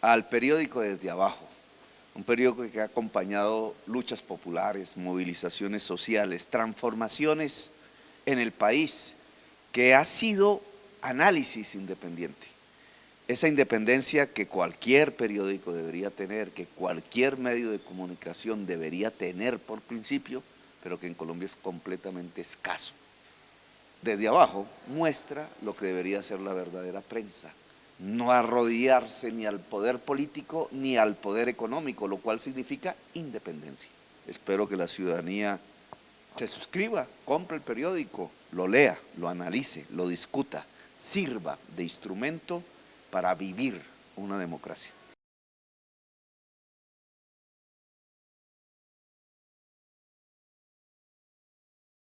al periódico desde abajo, un periódico que ha acompañado luchas populares, movilizaciones sociales, transformaciones en el país, que ha sido análisis independiente. Esa independencia que cualquier periódico debería tener, que cualquier medio de comunicación debería tener por principio, pero que en Colombia es completamente escaso. Desde abajo muestra lo que debería ser la verdadera prensa, no arrodillarse ni al poder político ni al poder económico, lo cual significa independencia. Espero que la ciudadanía se suscriba, compre el periódico, lo lea, lo analice, lo discuta, sirva de instrumento para vivir una democracia.